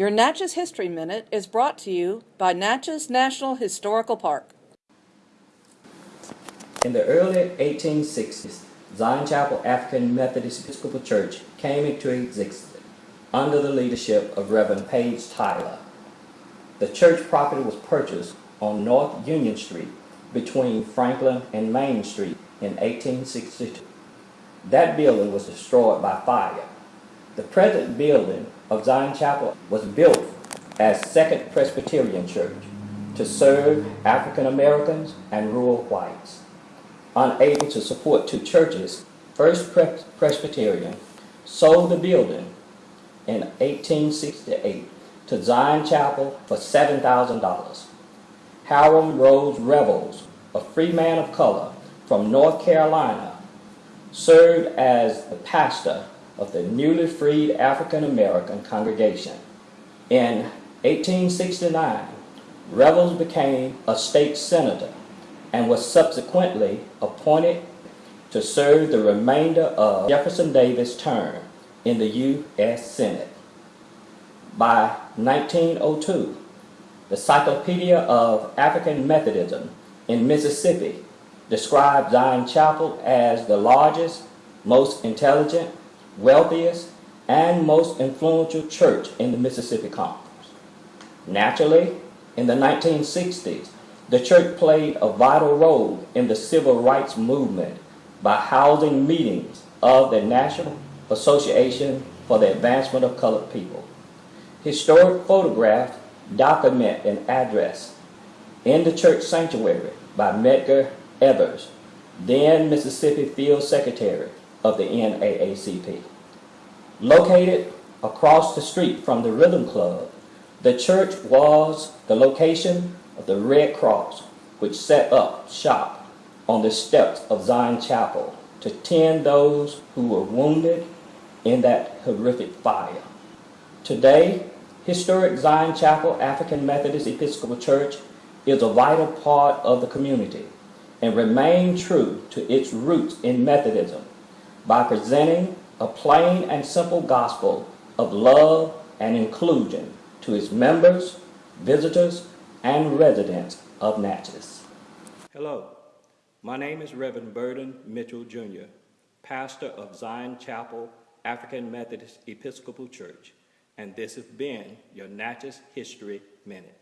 Your Natchez History Minute is brought to you by Natchez National Historical Park. In the early 1860s, Zion Chapel African Methodist Episcopal Church came into existence under the leadership of Reverend Page Tyler. The church property was purchased on North Union Street between Franklin and Main Street in 1862. That building was destroyed by fire. The present building of Zion Chapel was built as Second Presbyterian Church to serve African Americans and rural whites. Unable to support two churches, First Pres Presbyterian sold the building in 1868 to Zion Chapel for $7,000. Hiram Rhodes Revels, a free man of color from North Carolina, served as the pastor of the newly freed African American congregation. In 1869, Revels became a state senator and was subsequently appointed to serve the remainder of Jefferson Davis' term in the U.S. Senate. By 1902, the Cyclopedia of African Methodism in Mississippi described Zion Chapel as the largest, most intelligent, wealthiest, and most influential church in the Mississippi Conference. Naturally, in the 1960s, the church played a vital role in the civil rights movement by housing meetings of the National Association for the Advancement of Colored People. Historic photographs document an address in the church sanctuary by Medgar Evers, then Mississippi Field Secretary of the NAACP. Located across the street from the Rhythm Club, the church was the location of the Red Cross, which set up shop on the steps of Zion Chapel to tend those who were wounded in that horrific fire. Today, historic Zion Chapel African Methodist Episcopal Church is a vital part of the community and remain true to its roots in Methodism by presenting a plain and simple gospel of love and inclusion to its members, visitors, and residents of Natchez. Hello, my name is Reverend Burden Mitchell Jr., pastor of Zion Chapel African Methodist Episcopal Church, and this has been your Natchez History Minute.